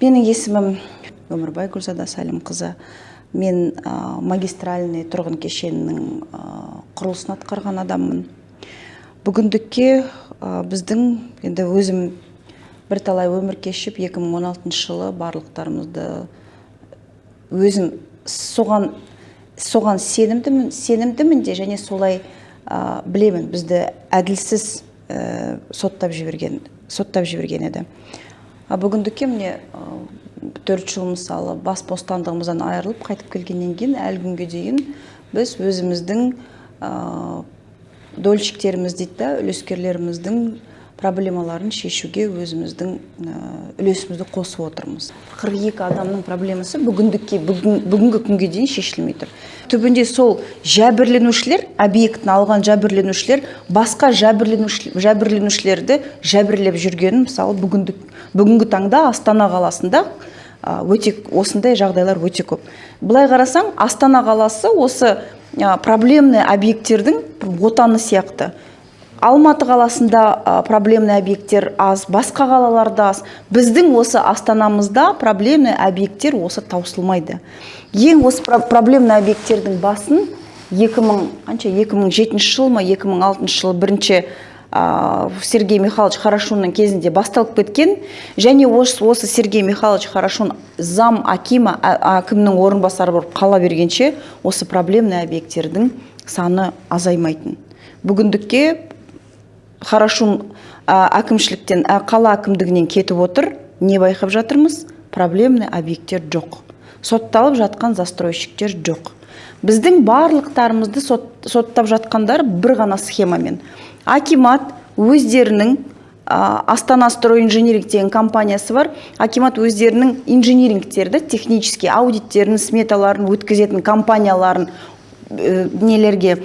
менің есімім өмірбай гүлзада сәлімқызы. Мен ә, магистральный тұрғын кешенінің құрылысын атқарған адаммын. Бүгіндікке біздің енді өзім бірталай өмір кешіп 2016 жылы барлықтарымызды өзім соған соған сенімдімін сенімдімін де және солай ә, білемін. Бізді әділсіз ә, соттап жіберген соттап жіберген еді. А бүгіндікке міне төрт жыл мысалы бас бостандығымыздан айырылып қайтып келгеннен кейін әлі күнге дейін біз өзіміздің ә, дольщиктеріміз дейді да үлескерлеріміздің проблемаларын шешуге өзіміздің үлесімізді қосып отырмыз. 42 адамның проблемасы бүгіндікке бүгін, бүгінгі күнге дейін шешілмей тұр. түбінде сол жәбірленушілер объектіні алған жәбірленушілер басқа жәбірленушілерді жәбірлеп жүргенін мысалы бүгіндік бүгінгі таңда астана қаласында өте осындай жағдайлар өте көп. Былай қарасаң астана қаласы осы проблемный объекттердің отаны сияқты. Алматы қаласында проблемный объекттер аз басқа қалаларда аз. Біздің осы астанамызда проблемный объекттер осы таусылмайды. Ең осы проблемный объекттердің басын 2000 қанша 2007 жыл ма 2006 жыл бірінші сергей михайлович хорошунның кезінде басталып кеткен. Және осы, осы сергей михайлович хорошун зам акима әкімнің орынбасары болып қала бергенше осы проблемный объекттердің саны азаймайтын. Бүгіндікке хорошун әкімшіліктен қала әкімдігінен кетіп отыр не байқап жатырмыз? Проблемный объекттер жоқ. Сотталып жатқан застройщиктер жоқ. Біздің барлықтарымызды соттап жатқандар бір ғана схемамен. Акимат өздерінің астана стройинжиниринг деген компаниясы бар. Акимат өздерінің инжинирингтерді технический аудиттерін сметаларын өткізетін компанияларын ә, нелерге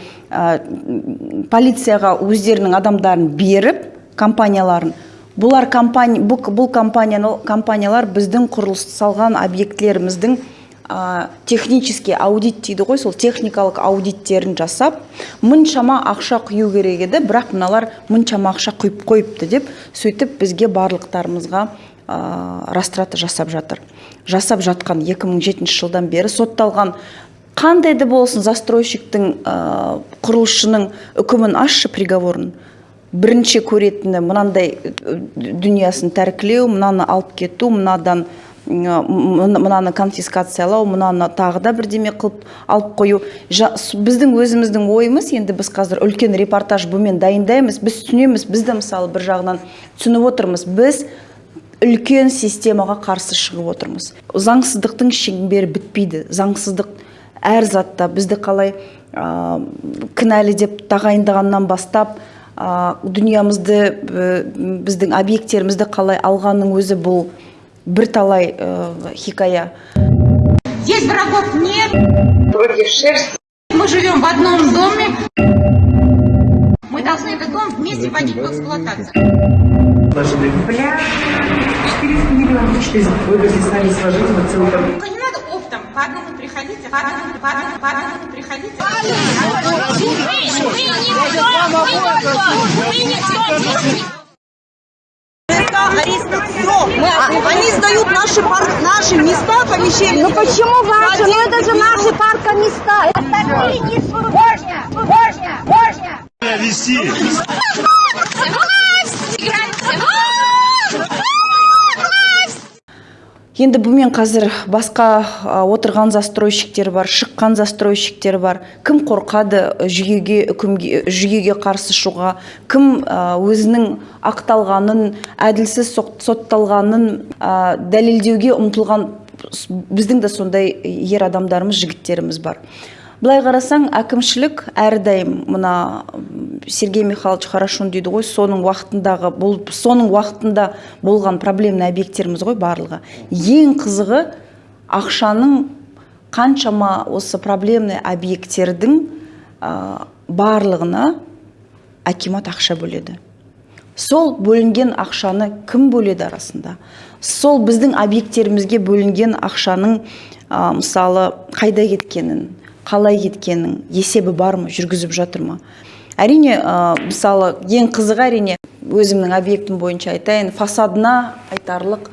полицияға өздерінің адамдарын беріп компанияларын бұлар компания бұл, бұл компаниялар біздің құрылыс салған объектілеріміздің ә, технический аудит дейді ғой сол техникалық аудиттерін жасап мұншама ақша құю керек еді бірақ мыналар мұншама ақша құйып қойыпты деп сөйтіп бізге барлықтарымызға ә, растрата жасап жатыр. Жасап жатқан 2007 жылдан бері сотталған қандай да болсын застройщиктің ә, құрылысшының үкімін ашшы приговорын? Бірінші көретіні мынандай дүниясын тәркілеу мынаны алып кету мынадан мынаны конфискациялау мынаны тағы да бірдеме қылып алып қою. Біздің өзіміздің ойымыз енді біз қазір үлкен репортаж бұмен дайындаймыз біз түсінеміз біз де мысалы бір жағынан түсініп отырмыз. Біз үлкен системаға қарсы шығып отырмыз. Заңсыздықтың шеңбері бітпейді. Заңсыздық әр затта бізді қалай ә, кінәлі деп тағайындағаннан бастап ә, дүниямызды біздің объекттерімізді қалай алғанның өзі бұл бірталай э, хикая. Здесь врагов нет. Вроде шерсть мы живем в одном доме. Мы должны этот дом вместе вводить в эксплуатацию. Бля 400 миллионов 400 вывезли сами сложить дом не надо оптом по одному приходите по одному по одному по одному приходите вы не арестов все. Мы, а, они сдают наши, пар, наши места, помещения. Ну почему ваши? Ну это же наши парка места. Остальные не Божня, Божня, Божня. Вести. Енді бұмен қазір басқа отырған застройщиктер бар шыққан застройщиктер бар. Кім қорқады жүйеге үкімге жүйеге қарсы шығуға? Кім өзінің ақталғанын әділсіз сотталғанын дәлелдеуге ұмтылған біздің де сондай ер адамдарымыз жігіттеріміз бар. Былай қарасаң әкімшілік әрдайым мына сергей михайлович хорошун дейді ғой соның уақытындағы бұл соның уақытында болған проблемный объекттеріміз ғой барлығы. Ең қызығы ақшаның қаншама осы проблемный объекттердің ә, барлығына акимат ақша бөледі. Сол бөлінген ақшаны кім бөледі арасында? Сол біздің объекттерімізге бөлінген ақшаның мысалы қайда кеткенін қалай кеткенін есебі бар ма жүргізіп жатыр ма? Әрине мысалы ең қызығы әрине өзімнің объектім бойынша айтайын фасадына айтарлық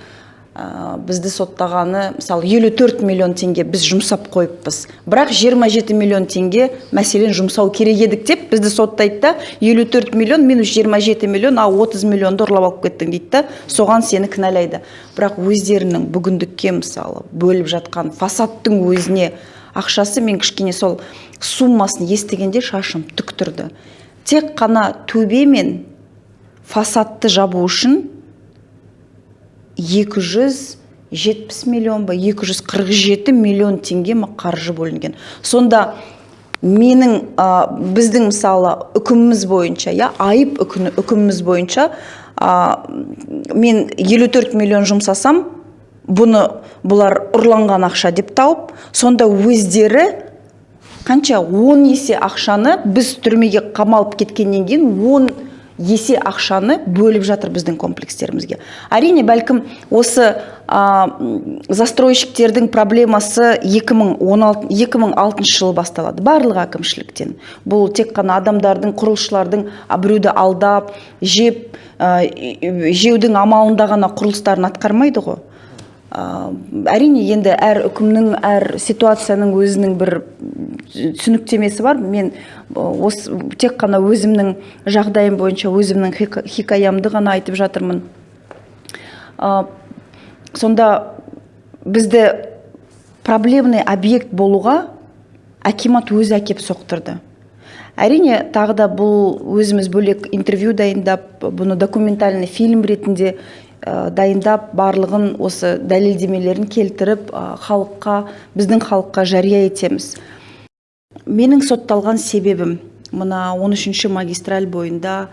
ә, бізді соттағаны мысалы 54 миллион теңге біз жұмсап қойыппыз. Бірақ 27 миллион теңге мәселен жұмсау керек едік деп бізді соттайды да 54 миллион минус 27 миллион а 30 миллионды ұрлап алып кеттің дейді да соған сені кінәлайды. Бірақ өздерінің бүгіндікке мысалы бөліп жатқан фасадтың өзіне ақшасы мен кішкене сол суммасын естігенде шашым тік тұрды тек қана төбе мен фасадты жабу үшін 270 миллион ба 247 миллион теңге ма қаржы бөлінген. Сонда менің ә, біздің мысалы үкіміміз бойынша иә айып үкіміміз бойынша ә, мен 54 миллион жұмсасам бұны бұлар ұрланған ақша деп тауып сонда өздері қанша 10 есе ақшаны біз түрмеге қамалып кеткеннен кейін 10 есе ақшаны бөліп жатыр біздің комплекстерімізге. Әрине бәлкім осы м, застройщиктердің проблемасы 2016 2006 жылы басталады. Барлық әкімшіліктен. Бұл тек қана адамдардың құрылысшылардың біреуді алдап жеп и- жеудің амалында ғана құрылыстарын атқармайды ғой. Әрине енді әр үкімнің әр ситуацияның өзінің бір түсініктемесі бар. Мен ә, осы тек қана өзімнің жағдайым бойынша өзімнің хика- хикаямды ғана айтып жатырмын. А, сонда бізді проблемный объект болуға акимат өзі әкеп соқтырды. Әрине тағы да бұл өзіміз бөлек интервью дайындап бұны документальный фильм ретінде ә, дайындап барлығын осы дәлелдемелерін келтіріп халыққа біздің халыққа жария етеміз. Менің сотталған себебім мына 13-ші магистраль бойында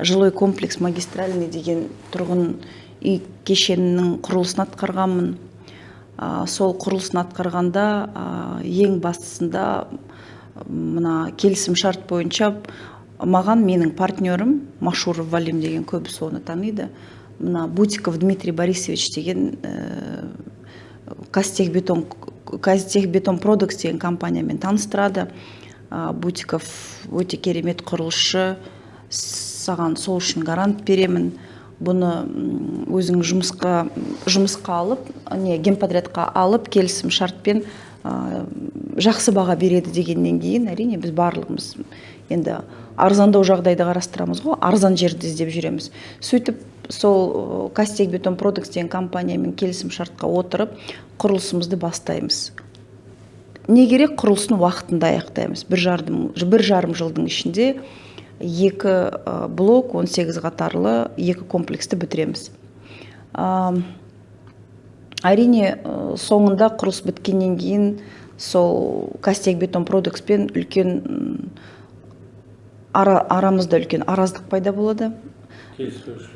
жилой комплекс магистральный деген тұрғын үй кешенінің құрылысын атқарғанмын. Сол құрылысын атқарғанда ең бастысында мына келісім шарт бойынша маған менің партнерім машуров валим деген көбісі оны таниды. Мына бутиков дмитрий борисович деген қазтехбетон қазтехбетон продукс деген компаниямен таныстырады бутиков өте керемет құрылысшы саған сол үшін гарант беремін. Бұны өзің жұмысқа жұмысқа алып не генподрядқа алып келісім шартпен жақсы баға береді дегеннен кейін әрине біз барлығымыз енді арзандау жағдайды қарастырамыз ғой арзан жерді іздеп жүреміз. Сөйтіп сол кастек бетон продукс деген компаниямен келісім шартқа отырып құрылысымызды бастаймыз. Не керек құрылысын уақытында аяқтаймыз. Бір жарым, бір жарым жылдың ішінде екі ә, блок 18 қатарлы екі комплексті бітіреміз. А, әрине ә, соңында құрылыс біткеннен кейін сол кастек бетон продукспен үлкен ара, арамызда үлкен араздық пайда болады.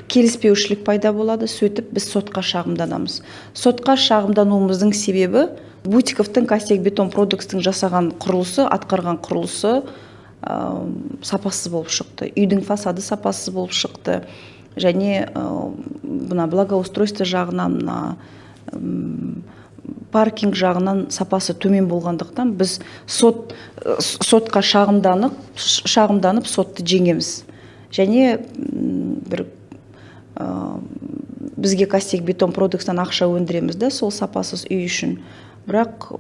Келіспеушілік. Пайда болады. Сөйтіп біз сотқа шағымданамыз. Сотқа шағымдануымыздың себебі бутиковтың кастек бетон продукстың жасаған құрылысы атқарған құрылысы ә, сапасыз болып шықты. Үйдің фасады сапасыз болып шықты. Және ә, мына благоустройство жағынан мына паркинг жағынан сапасы төмен болғандықтан біз сот э, сотқа шағымданып шағымданып сотты жеңеміз. Және бір ә, бізге кастек бетон продукстан ақша өндіреміз да сол сапасыз үй үшін. Бірақ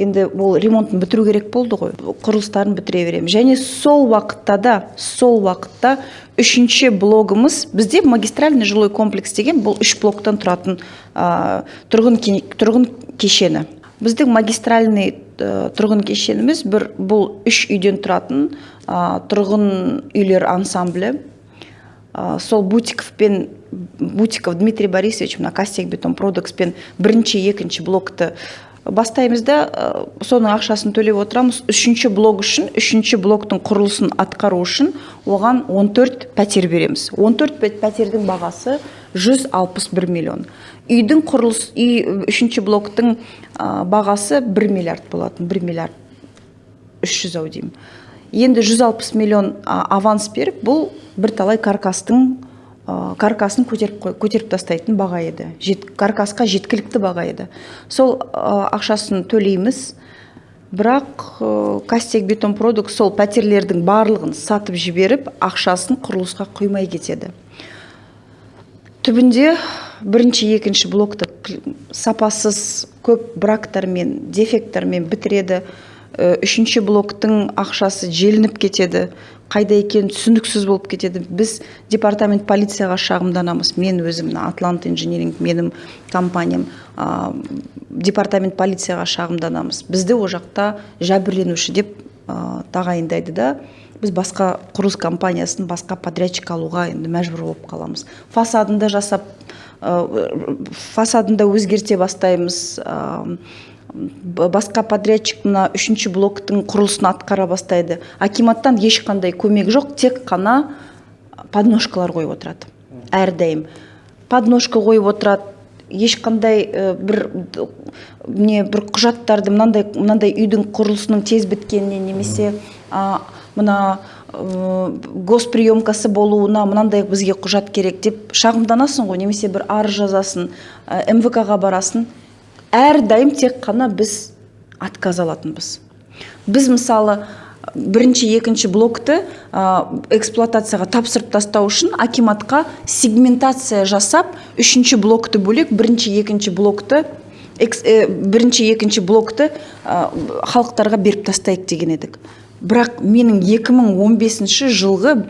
енді ол ремонтын бітіру керек болды ғой. Құрылыстарын бітіре береміз және сол уақытта да сол уақытта үшінші блогымыз бізде магистральный жилой комплекс деген бұл үш блоктан тұратын ә, тұрғын, тұрғын кешені. Біздің магистральный ә, тұрғын кешеніміз бір бұл үш үйден тұратын ә, тұрғын үйлер ансамблі. А, сол бутиковпен бутиков дмитрий борисович мына кастек бетон продукспен бірінші екінші блокты бастаймыз да ә, соның ақшасын төлеп отырамыз. Үшінші блок үшін үшінші блоктың құрылысын атқару үшін оған 14 пәтер береміз. 14 пәт- пәтердің бағасы 161 миллион. Үйдің құрылыс үй үшінші блоктың ә, бағасы 1 миллиард болатын 1 миллиард 300 ау деймін. Енді 160 миллион а, аванс беріп бұл бірталай каркастың каркасын көтеріп көтеріп тастайтын баға еді. Жет, каркасқа жеткілікті баға еді. Сол а, ақшасын төлейміз. Бірақ ә, кастек бетон продукт сол пәтерлердің барлығын сатып жіберіп ақшасын құрылысқа құймай кетеді. Түбінде бірінші екінші блокты сапасыз көп брактармен дефекттармен бітіреді. Э, үшінші блоктың ақшасы желініп кетеді. Қайда екені түсініксіз болып кетеді. Біз департамент полицияға шағымданамыз. Мен өзім мына атлант инжиниринг менің компаниям а, департамент полицияға шағымданамыз. Бізді ол жақта жәбірленуші деп а, тағайындайды да біз басқа құрылыс компаниясын басқа подрядчик алуға енді мәжбүр болып қаламыз. Фасадында жасап ә, фасадында өзгерте бастаймыз ә, басқа подрядчик мына үшінші блоктың құрылысын атқара бастайды. Акиматтан ешқандай көмек жоқ тек қана подножкалар қойып отырады. Әрдайым. Подножка қойып отырады. Ешқандай ә, бір не бір құжаттарды мынандай мынандай үйдің құрылысының тез біткеніне немесе а, мына ә, госприемкасы болуына мынандай бізге құжат керек деп шағымданасың ғой. Немесе бір арыз жазасың ә, МВК-ға барасың. Әрдайым тек қана біз отказ алатынбыз. Біз мысалы бірінші екінші блокты ә, эксплуатацияға тапсырып тастау үшін акиматқа сегментация жасап үшінші блокты бөлек бірінші екінші блокты экс- э, бірінші екінші блокты ә, халықтарға беріп тастайық деген едік. Бірақ менің 2015 жылғы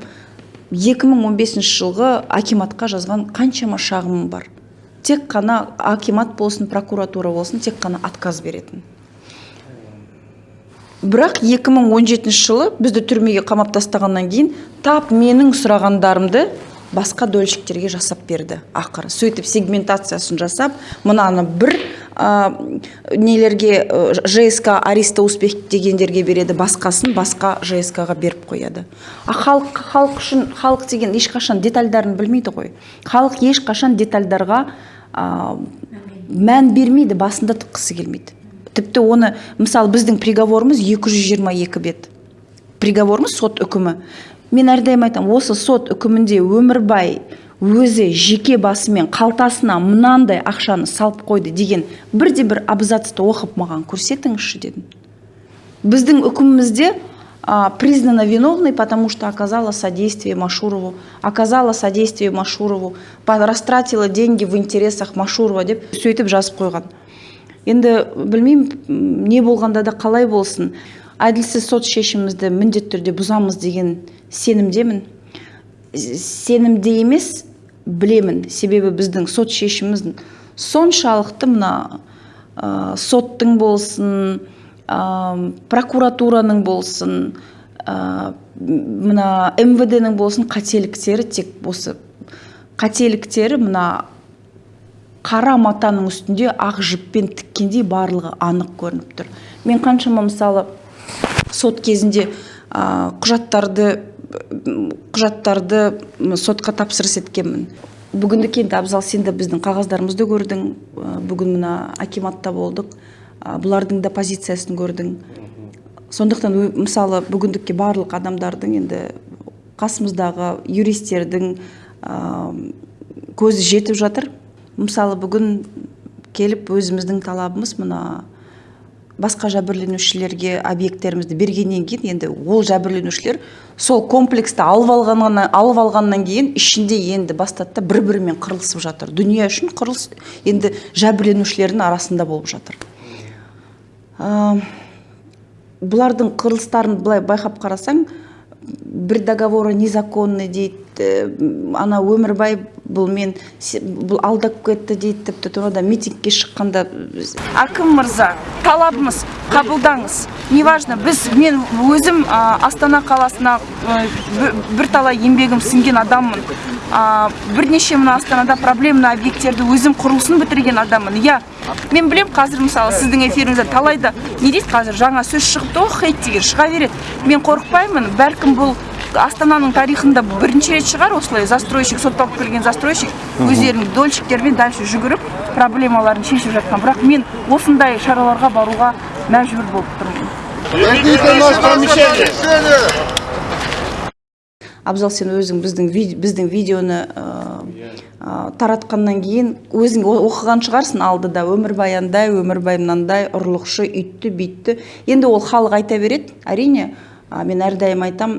2015 жылғы акиматқа жазған қаншама шағымым бар. Тек қана акимат болсын прокуратура болсын тек қана отказ беретін. Бірақ 2017 жылы бізді түрмеге қамап тастағаннан кейін тап менің сұрағандарымды басқа дольщиктерге жасап берді ақыры. Сөйтіп сегментациясын жасап мынаны бір ә, нелерге ә, жск ариста успех дегендерге береді басқасын басқа жск ға беріп қояды. А халық халық үшін халық деген ешқашан детальдарын білмейді ғой. Халық ешқашан детальдарға ә, мән бермейді басында тыққысы келмейді. Тіпті оны мысалы біздің приговорымыз 222 бет. Приговорымыз сот үкімі. Мен әрдайым айтамын осы сот үкімінде өмірбай өзі жеке басымен қалтасына мынандай ақшаны салып қойды деген бірде бір абзацты оқып маған көрсетіңізші дедім біздің үкімімізде а, признана виновной, потому что оказала содействие Машурову, оказала содействие Машурову, растратила деньги в интересах Машурова деп сөйтіп жазып қойған. Енді білмеймін не болғанда да қалай болсын. Әділсіз сот шешімімізді міндетті түрде бұзамыз деген сенімдемін. Сенімде емес, білемін. Себебі біздің сот шешіміміз соншалықты мына ә, соттың болсын, ә, прокуратураның болсын, ә, мына МВД-ның болсын қателіктері тек осы қателіктері мына қара матаның үстінде ақ жіппен тіккендей барлығы анық көрініп тұр мен қаншама мысалы сот кезінде а, құжаттарды құжаттарды сотқа тапсырыс еткенмін. Бүгіндік енді абзал сен де біздің қағаздарымызды көрдің. Бүгін мына акиматта болдық. Бұлардың да позициясын көрдің. Сондықтан мысалы бүгіндікке барлық адамдардың енді қасымыздағы юристтердің а, көзі жетіп жатыр. Мысалы бүгін келіп өзіміздің талабымыз мына басқа жәбірленушілерге объекттерімізді бергеннен кейін енді ол жәбірленушілер сол комплексті алып алғаннан алып алғаннан кейін ішінде енді бастады да бір бірімен қырылысып жатыр. Дүние үшін қырылыс енді жәбірленушілердің арасында болып жатыр. Ә, бұлардың қырылыстарын былай байқап қарасаң бір договоры незаконный дейді э, ана өмірбай бұл мен бұл алдап кетті дейді тіпті тұрғанда митингке шыққанда әкім мырза талабымыз қабылдаңыз. Неважно біз мен өзім а, астана қаласына бір- бірталай еңбегім сіңген адаммын. А, бірнеше мына астанада проблемный объекттерді өзім құрылысын бітірген адаммын. Иә мен білем қазір мысалы сіздің эфиріңізде талайда не дейді қазір жаңа сөз шығыпты ғой хейт деген шыға береді. Мен қорықпаймын бәлкім бұл астананың тарихында бірінші рет шығар. Осылай застройщик сотталып келген застройщик өздерінің дольщиктермен дальше жүгіріп проблемаларын шешіп жатқан. Бірақ мен осындай шараларға баруға мәжбүр болып тұрмын. Абзал сен өзің біздің біздің видеоны таратқаннан кейін өзің оқыған шығарсың алдыда. Өмірбай андай өмірбай мынандай ұрлықшы үйтті бүйтті. Енді ол халық айта береді. Әрине а, мен әрдайым айтам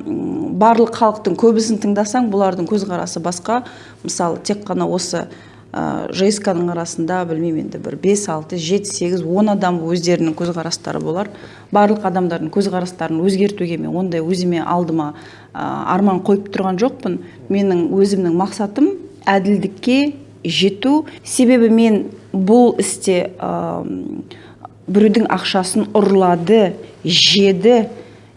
барлық халықтың көбісін тыңдасаң бұлардың көзқарасы басқа. Мысалы тек қана осы жск ның арасында білмеймін енді бір бес алты жеті сегіз он адам өздерінің көзқарастары болар. Барлық адамдардың көзқарастарын өзгертуге мен ондай өзіме алдыма а, арман қойып тұрған жоқпын. Менің өзімнің мақсатым әділдікке жету. Себебі мен бұл істе а, біреудің ақшасын ұрлады жеді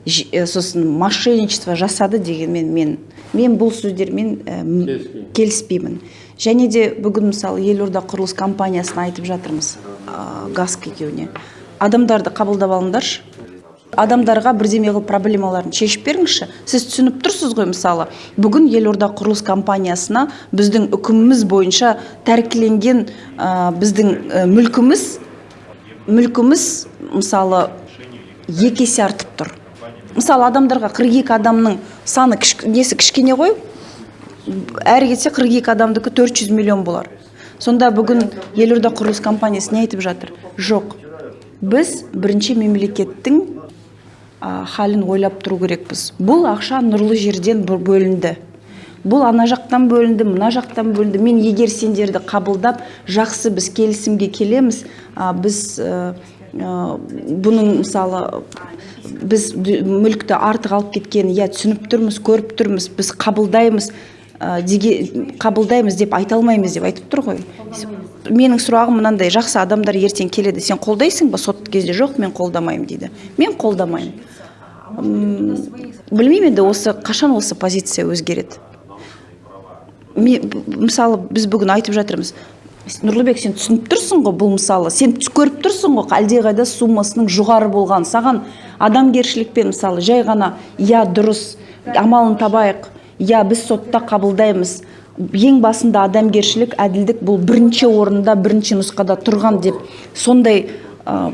сосын мошенничество жасады дегенмен мен мен. Бұл сөздермен э, м- келіспеймін. және де бүгін мысалы елорда құрылыс компаниясына айтып жатырмыз ә, гаск екеуіне адамдарды қабылдап алыңдаршы. Адамдарға бірдеме қылып проблемаларын шешіп беріңізші. Сіз түсініп тұрсыз ғой мысалы бүгін елорда құрылыс компаниясына біздің үкіміміз бойынша тәркіленген ә, біздің ә, мүлкіміз мүлкіміз мысалы екі есе артып тұр. Мысалы адамдарға 42 адамның саны кіш- несі кішкене ғой? Әрі кетсе 42 адамдікі 400 миллион болар. Сонда бүгін елорда құрылыс компаниясы не айтып жатыр? Жоқ. Біз бірінші мемлекеттің халін ойлап тұру керекпіз. Бұл ақша нұрлы жерден бө- бөлінді. Бұл ана жақтан бөлінді мына жақтан бөлінді. Мен егер сендерді қабылдап жақсы біз келісімге келеміз біз ә, бұның мысалы біз мүлікті артық алып кеткенін иә түсініп тұрмыз көріп тұрмыз біз қабылдаймыз ә, деге қабылдаймыз деп айта алмаймыз деп айтып тұр ғой. Менің сұрағым мынандай жақсы адамдар ертең келеді сен қолдайсың ба? Сот кезде жоқ мен қолдамаймын дейді. Мен қолдамаймын. Білмеймін енді осы қашан осы позиция өзгереді? Мысалы біз бүгін айтып жатырмыз нұрлыбек сен түсініп тұрсың ғой бұл мысалы? Сен көріп тұрсың ғой әлдеқайда суммасының жоғары болған. Саған адамгершілікпен мысалы жай ғана иә дұрыс амалын табайық иә біз сотта қабылдаймыз ең басында адамгершілік әділдік бұл бірінші орында бірінші нұсқада тұрған деп сондай ә,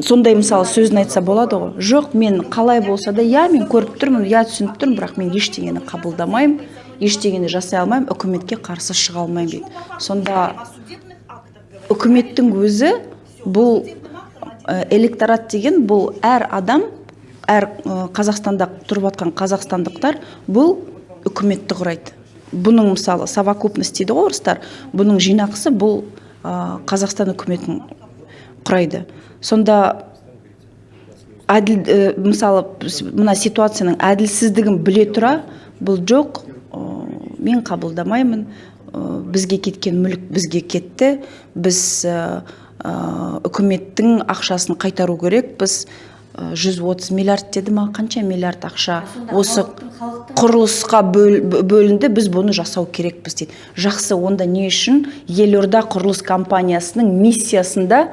сондай мысалы сөзін айтса болады ғой. Жоқ мен қалай болса да иә мен көріп тұрмын иә түсініп тұрмын бірақ мен ештеңені қабылдамаймын ештеңені жасай алмаймын үкіметке қарсы шыға алмаймын дейді. Сонда үкіметтің өзі бұл ә, электорат деген бұл әр адам әр ә, қазақстанда тұрып жатқан қазақстандықтар бұл үкіметті құрайды. Бұның мысалы совокупность дейді ғой орыстар бұның жинақысы бұл ә, қазақстан үкіметін құрайды. Сонда әділ ә, мысалы мына ситуацияның әділсіздігін біле тұра бұл жоқ ә, мен қабылдамаймын. Бізге кеткен мүлік бізге кетті. Біз ә, ә, үкіметтің ақшасын қайтару керек. Біз ә, 130 миллиард деді ма? Қанша миллиард ақша? Осы құрылысқа бөл- бө- бөлінді. Біз бұны жасау керекпіз дейді. Жақсы онда не үшін? Елорда құрылыс компаниясының миссиясында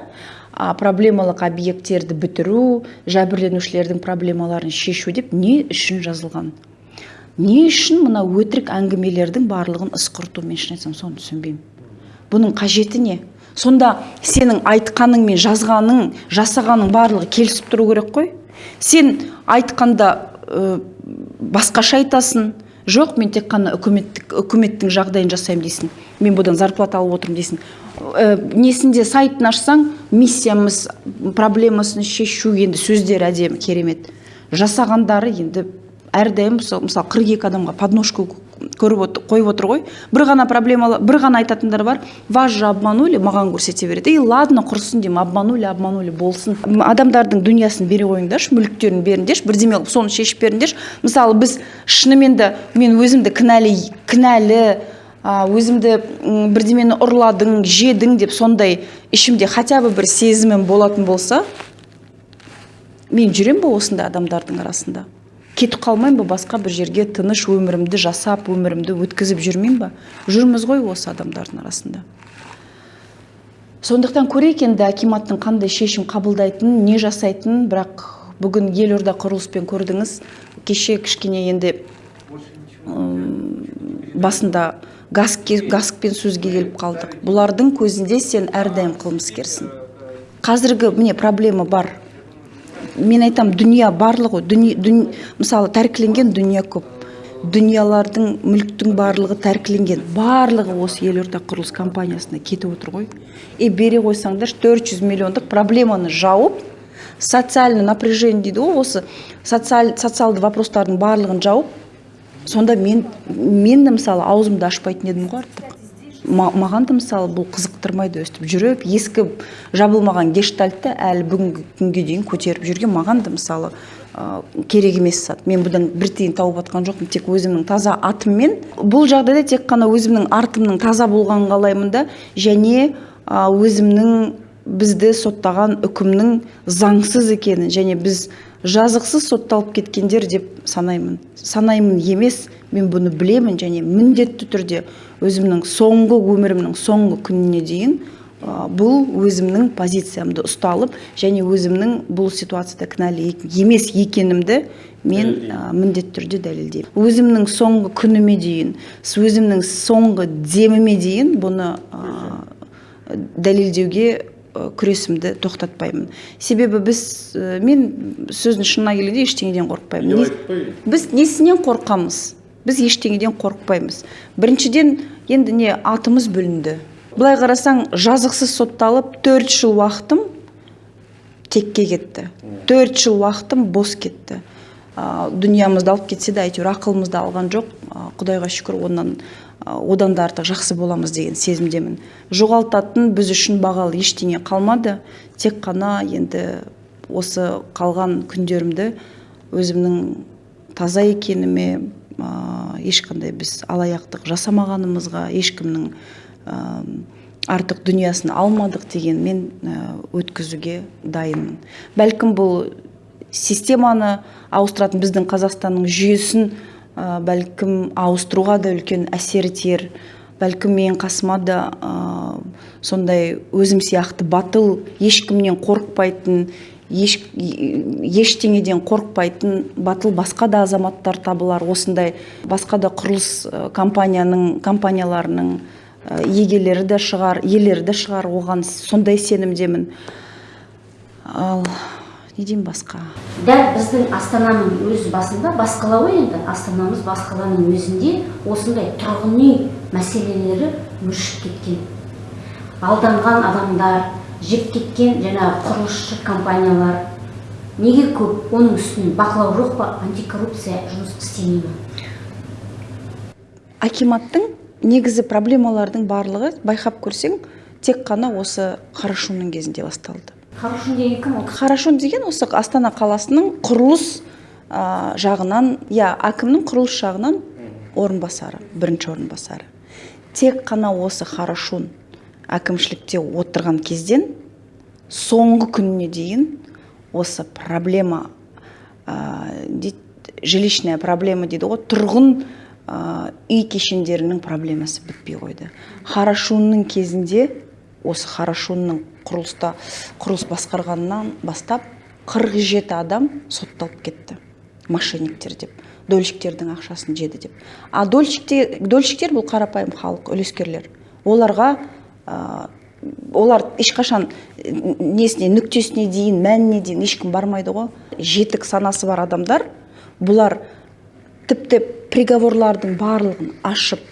а, проблемалық объекттерді бітіру жәбірленушілердің проблемаларын шешу деп не үшін жазылған? Не үшін мына өтірік әңгімелердің барлығын ысқырту мен шын айтсам соны түсінбеймін. Бұның қажеті не? Сонда сенің айтқаның мен жазғаның жасағаның барлығы келісіп тұру керек қой. Сен айтқанда ә, басқаша айтасың. Жоқ мен тек қана үкіметтік үкіметтің жағдайын жасаймын дейсің. Мен бұдан зарплата алып отырмын дейсің. Ә, несінде сайтын ашсаң миссиямыз проблемасын шешу енді сөздері әдемі керемет. Жасағандары енді әрдайым мысалы мысалы 42 адамға подножку көріп қойып отыр ғой. Бір ғана проблема бір ғана айтатындар бар. Вас же обманули маған көрсете береді. И ладно құрсын деймін обманули обманули болсын. Адамдардың дүниясын бере қойыңдаршы мүліктерін беріңдерші бірдеме қылып соны шешіп беріңдерші. Мысалы біз шынымен де мен өзімді кінәлі кінәлі өзімді бірдемені ұрладың жедің деп сондай ішімде хотя бы бір сезімім болатын болса мен жүрем ба осындай адамдардың арасында? Кетіп қалмаймын ба? басқа бір жерге тыныш өмірімді жасап өмірімді өткізіп жүрмеймін ба? жүрміз ғой осы адамдардың арасында. Сондықтан көрейік енді акиматтың қандай шешім қабылдайтынын не жасайтынын. Бірақ бүгін елорда құрылыспен көрдіңіз. Кеше кішкене енді басында газ газкпен сөзге келіп қалдық. Бұлардың көзінде сен әрдайым қылмыскерсің. Қазіргі міне проблема бар. Мен айтам дүния барлығы дүние, дүн- мысалы тәркіленген дүние көп. Дүниялардың мүліктің барлығы тәркіленген. Барлығы осы елорда құрылыс компаниясына кетіп отыр ғой. И бере қойсаңдар 400 миллиондық проблеманы жауып социальный напряжение дейді ғой осы социаль, социалды вопростардың барлығын жауып сонда мен мен де мысалы аузымды ашпайтын едім ғой артық. Маған да мысалы бұл қызықтырмайды өстіп жүріп ескі жабылмаған гештальтты әлі бүгінгі күнге дейін көтеріп жүрген. Маған да мысалы ә, керек емес зат. Мен бұдан бір тиын тауып жатқан жоқпын тек өзімнің таза атыммен. Бұл жағдайда тек қана өзімнің артымның таза болғанын қалаймын да және өзімнің бізді соттаған үкімнің заңсыз екенін және біз жазықсыз сотталып кеткендер деп санаймын. Санаймын емес мен бұны білемін және міндетті түрде өзімнің соңғы өмірімнің соңғы күніне дейін ә, бұл өзімнің позициямды ұсталып және өзімнің бұл ситуацияда кінәлі емес екенімді мен ә, міндетті түрде дәлелдеймін. Өзімнің соңғы күніме дейін с- өзімнің соңғы деміме дейін бұны ә, дәлелдеуге күресімді тоқтатпаймын. Себебі біз ә, мен сөздің шынына келгенде ештеңеден қорықпаймын. Біз несінен қорқамыз? Біз ештеңеден қорықпаймыз. Біріншіден енді не атымыз бүлінді. Былай қарасаң жазықсыз сотталып төрт жыл уақытым текке кетті. Төрт жыл уақытым бос кетті. Ә, дүниямызды алып кетсе де әйтеуір ақылымызды алған жоқ. Ә, құдайға шүкір онан ә, одан да артық жақсы боламыз деген сезімдемін. Жоғалтатын біз үшін бағалы ештеңе қалмады. Тек қана енді осы қалған күндерімді өзімнің таза екеніме ә, ешқандай біз алаяқтық жасамағанымызға ешкімнің ә, артық дүниясын алмадық дегенмен ә, өткізуге дайынмын. Бәлкім бұл системаны ауыстыратын біздің қазақстанның жүйесін ә, бәлкім ауыстыруға да үлкен әсері тиер. Бәлкім менің қасыма да ә, сондай өзім сияқты батыл ешкімнен қорықпайтын еш, ештеңеден қорықпайтын батыл басқа да азаматтар табылар. Осындай басқа да құрылыс компанияның компанияларының егелері де шығар иелері де шығар оған. Сондай сенімдемін. Ал не деймін басқа? Дәл біздің астананың өз басында бас қала ғой енді. Астанамыз бас қаланың өзінде осындай тұрғын үй мәселелері өршіп кеткен. Алданған адамдар жеп кеткен жаңағы құрылысшы компаниялар. Неге көп? Оның үстіне бақылау жоқ па? Антикоррупция жұмыс істемей ма акиматтың негізі проблемалардың барлығы байқап көрсең тек қана осы қарашуның кезінде басталды. Хорошун деген кім? Ол қарашун деген осы астана қаласының құрылыс ә, жағынан иә әкімнің құрылыс жағынан орынбасары бірінші орынбасары. Тек қана осы хорошун әкімшілікте отырған кезден соңғы күніне дейін осы проблема ә, дейді жилищная проблема дейді ғой тұрғын ә, үй кешендерінің проблемасы бітпей қойды. Хорошунның кезінде осы хорошунның құрылыста құрылыс басқарғаннан бастап 47 адам сотталып кетті. Мошенниктер деп дольщиктердің ақшасын жеді деп. А дольщиктер, бұл қарапайым халық үлескерлер. Оларға олар ешқашан несіне нүктесіне дейін мәніне дейін ешкім бармайды ғой. Жетік санасы бар адамдар бұлар тіпті приговорлардың барлығын ашып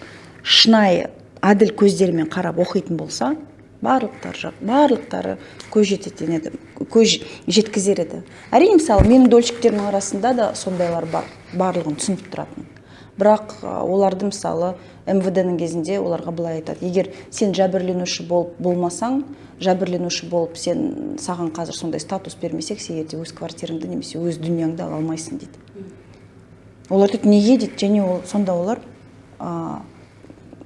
шынайы әділ көздерімен қарап оқитын болса барлықтары барлықтары көз жететін еді көз жеткізер еді. Әрине мысалы менің дольщиктерімнің арасында да сондайлар бар барлығын түсініп тұратын. Бірақ оларды мысалы мвд-ның кезінде оларға былай айтады. Егер сен жәбірленуші болып болмасаң жәбірленуші болып сен саған қазір сондай статус бермесек сен ертең өз квартираңды немесе өз дүнияңды ала алмайсың дейді. Олар айтады неге дейді? Және ол сонда олар ә,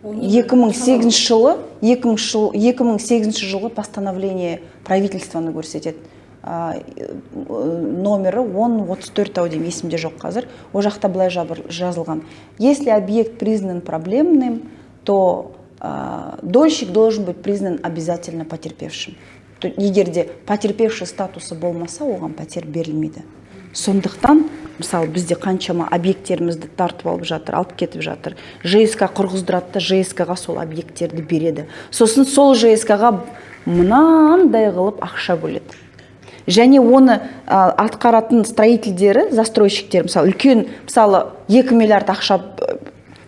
2008 жылы 2000 жыл 2008 жылғы постановление правительствоны көрсетеді. Номері 1034 ау деймін есімде жоқ қазір. Ол жақта былай жазылған. Если объект признан проблемным то ә, дольщик должен быть признан обязательно потерпевшим. Егер де потерпевший статусы болмаса оған пәтер берілмейді. Сондықтан мысалы бізде қаншама объекттерімізді тартып алып жатыр алып кетіп жатыр. Жск құрғыздырады да жск ға сол объекттерді береді. Сосын сол жск ға мынандай қылып ақша бөледі. Және оны ә, атқаратын строительдері застройщиктер мысалы үлкен мысалы 2 миллиард ақша б-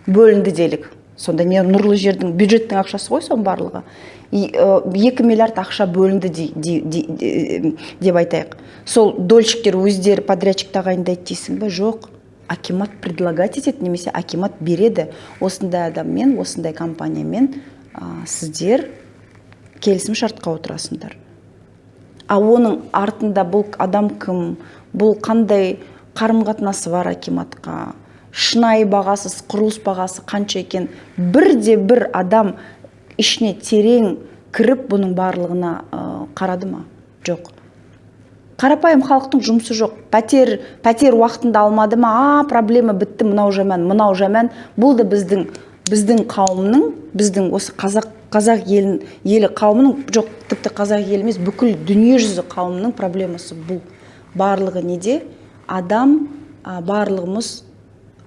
бөлінді делік. Сонда не нұрлы жердің бюджеттің ақшасы ғой соның барлығы. Ә, 2 миллиард ақша бөлінді дей- дей- де- деп айтайық. Сол дольщиктер өздері подрядчик тағайындайды дейсің ба жоқ. Акимат предлагать етеді немесе акимат береді. Осындай адаммен осындай компаниямен а, сіздер келісім шартқа отырасыңдар. А оның артында бұл адам кім? Бұл қандай қарым қатынасы бар акиматқа? Шынайы бағасыз құрылыс бағасы қанша екен? Бірде бір адам ішіне терең кіріп бұның барлығына ә, қарады ма? Жоқ. Қарапайым халықтың жұмысы жоқ. Пәтер пәтер уақытында алмады ма? А проблема бітті мынау жаман мынау жаман. Бұл да біздің біздің қауымның біздің осы қазақ қазақ елін елі қауымының жоқ тіпті қазақ елі емес бүкіл дүниежүзі қауымының проблемасы бұл. Барлығы неде? Адам барлығымыз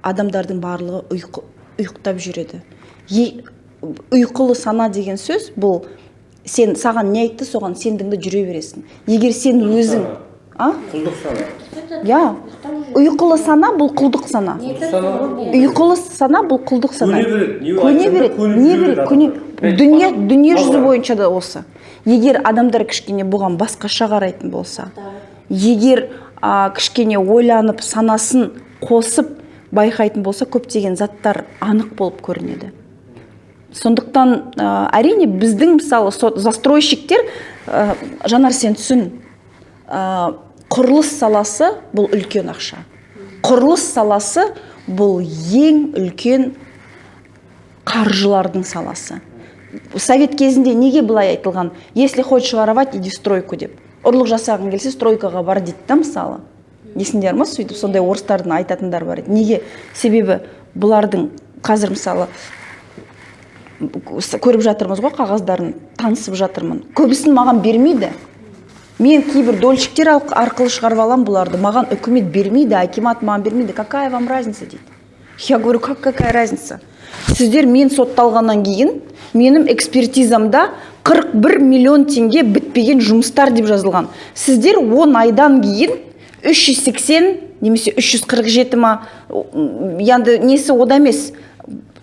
адамдардың барлығы ұйқы, ұйықтап жүреді. Е- ұйқылы сана деген сөз бұл сен саған не айтты соған сендіңді жүре бересің. Егер сен өзің а? Құлдық сана. иә ұйқылы сана бұл құлдық сана. Ұйқылы сана бұл құлдық сана. Көне береді. Не береді көне дүние дүние жүзі бойынша да осы. Егер адамдар кішкене бұған басқаша қарайтын болса егер а, кішкене ойланып санасын қосып байқайтын болса көптеген заттар анық болып көрінеді. Сондықтан ә, әрине біздің мысалы со- застройщиктер ә, жанар сен түсін ә, құрылыс саласы бұл үлкен ақша. Құрылыс саласы бұл ең үлкен қаржылардың саласы. Совет кезінде неге былай айтылған? Если хочешь воровать иди стройку деп. Ұрлық жасағың келсе стройкаға бар дейді да мысалы. Есіңдер ма сөйтіп сондай орыстардың айтатындары бар еді. Неге? Себебі бұлардың қазір мысалы көріп жатырмыз ғой қағаздарын танысып жатырмын. Көбісін маған бермейді. Мен кейбір дольщиктер арқылы шығарып аламын бұларды. Маған үкімет бермейді акимат маған бермейді. Какая вам разница дейді. Я говорю как какая разница? Сіздер мен сотталғаннан кейін менің экспертизамда 41 миллион теңге бітпеген жұмыстар деп жазылған. Сіздер 10 айдан кейін 380 немесе 347 ма енді несі ода емес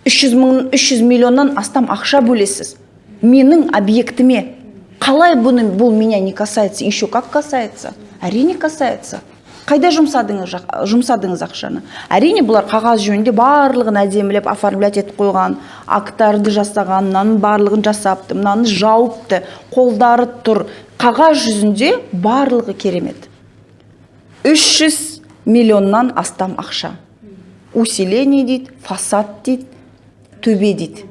300 мың 300 миллионнан астам ақша бөлесіз. Менің объектіме қалай бұны бұл меня не касается еще как касается. Әрине касается. Қайда жұмсадыңыз жұмсадыңыз ақшаны әрине бұлар қағаз жөнінде барлығын әдемілеп оформлять етіп қойған акттарды жасаған мынаның барлығын жасапты мынаны жауыпты қолдары тұр қағаз жүзінде барлығы керемет. 300 миллионнан астам ақша усиление дейді фасад дейді төбе дейді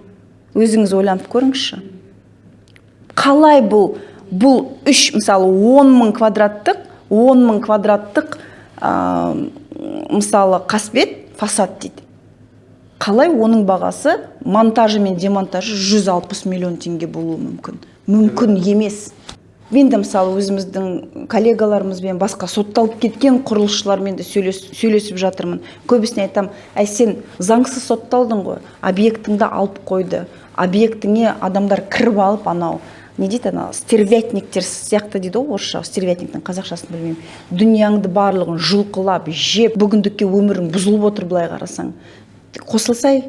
өзіңіз ойланып көріңізші қалай бұл? Бұл үш мысалы 10 мың квадраттық 10 мың квадраттық а, мысалы қасбет фасад дейді. Қалай оның бағасы? Монтажы мен демонтажы 160 миллион теңге болуы мүмкін. Мүмкін емес. Мен де мысалы өзіміздің коллегаларымызбен басқа сотталып кеткен құрылысшылармен де сөйлес, сөйлесіп жатырмын. Көбісіне айтамын әй сен заңсыз сотталдың ғой объектіңді алып қойды объектіңе адамдар кіріп алып анау не дейді ана стервятниктер сияқты дейді ғой орысша стервятниктің қазақшасын білмеймін. Дүнияңды барлығын жұлқылап жеп бүгіндікке өмірің бұзылып отыр былай қарасаң. Қосылсай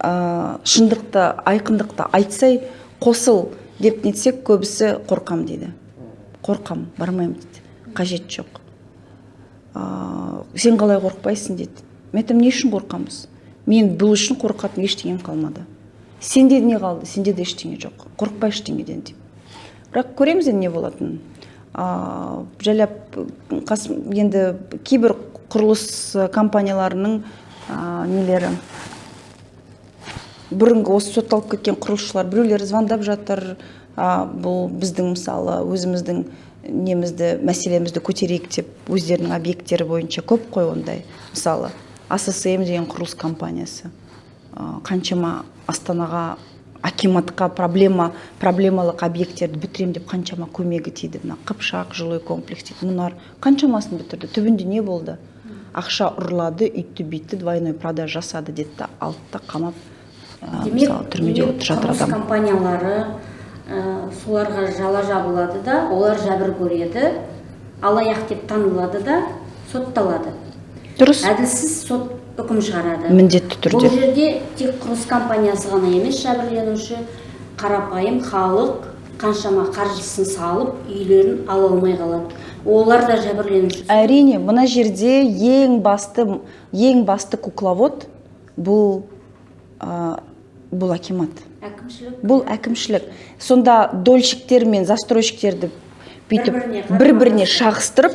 ә, шындықты айқындықты айтсай қосыл деп нетсек көбісі қорқам дейді. Қорқам бармаймын дейді. Қажет жоқ. Ә, сен қалай қорықпайсың дейді. Мен айтамын не үшін қорқамыз? Мен бұл үшін қорқатын ештеңем қалмады. Сенде не қалды сенде де ештеңе жоқ. Қорықпа ештеңеден деп. Бірақ көреміз енді не болатынын. Жайлап қасым енді кейбір құрылыс компанияларының а, нелері. Бұрынғы осы сотталып кеткен құрылысшылар біреулер звондап жатыр. А, бұл біздің мысалы өзіміздің немізді мәселемізді көтерейік деп өздерінің объекттері бойынша көп қой ондай. Мысалы ассм деген құрылыс компаниясы. Қаншама астанаға акиматқа проблема проблемалық объекттерді бітірем деп қаншама көмегі тиді. Мына қыпшақ жилой комплекс дейді. Мұнар қаншамасын бітірді? Түбінде не болды? Ақша ұрлады үйтті бүйтті двойной продаж жасады деді. Да алды да қамап ә, мысалы түрмеде демек отыр жатыр адам. компаниялары ә, соларға жала жабылады да олар жәбір көреді алаяқ деп танылады да сотталады. Дұрыс. Әділсіз сот үкім шығарады. Міндетті түрде. бұл жерде тек құрылыс компаниясы ғана емес жәбірленуші қарапайым халық қаншама қаржысын салып үйлерін ала алмай қалады. Олар да жәбірленуші. Әрине мына жерде ең басты ең басты кукловод бұл ә, бұл акимат. Әкімшілік? Бұл әкімшілік. Сонда дольщиктер мен застройщиктерді бүйтіп бір біріне шағыстырып.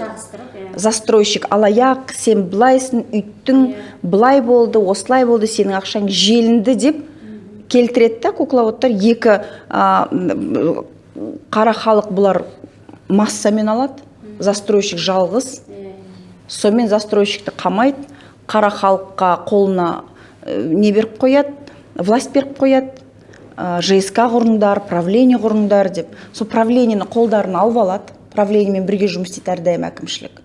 Застройщик. Алаяқ сен былайсың үйттің былай болды осылай болды сенің ақшаң желінді деп келтіреді да кукловодтар. Екі м, қара халық бұлар массамен алады. Застройщик жалғыз. Сонымен застройщикті қамайды қара халыққа қолына э, не беріп қояды власть беріп қояды ә, жск құрыңдар правление құрыңдар деп. Сол правлениені қолдарына алып алады. Правлениемен бірге жұмыс істейді әрдайым әкімшілік.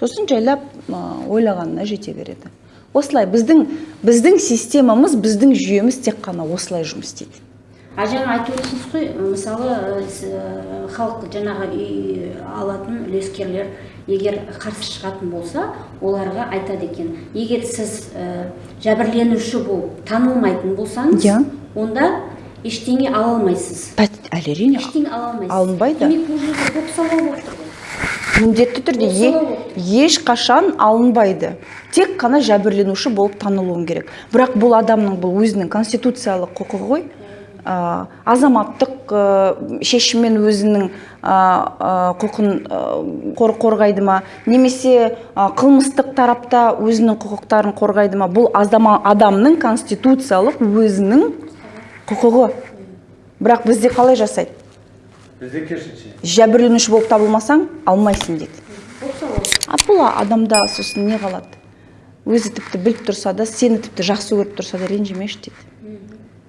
Сосын жайлап ойлағанына жете береді. Осылай біздің біздің системамыз біздің жүйеміз тек қана осылай жұмыс істейді. А жаңа айтып отырсыз ғой мысалы халық жаңағы үй алатын үлескерлер егер қарсы шығатын болса оларға айтады екен егер сіз ә, жәбірленуші болып танылмайтын болсаңыз Иә. онда ештеңе ала алмайсыз. Әрине ештеңе ала алмайсыз. Алынбайды. демек бұл жерде бопсалау болып тұр ғой. Міндетті түрде е- ешқашан алынбайды. Тек қана жәбірленуші болып танылуың керек. Бірақ бұл адамның бұл өзінің конституциялық құқығы ғой. Ә, азаматтық ә, шешіммен өзінің ә, ә, құқын ә, қор, қорғайды ма? Немесе ә, қылмыстық тарапта өзінің құқықтарын қорғайды ма? Бұл азама, адамның конституциялық өзінің құқығы. Бірақ бізде қалай жасайды? Бізде керісінше. жәбірленуші болып табылмасаң алмайсың дейді. А бұл адамда сосын не қалады? Өзі тіпті біліп тұрса да сені тіпті жақсы көріп тұрса да ренжімеші дейді.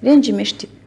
Ренжімеші дейді.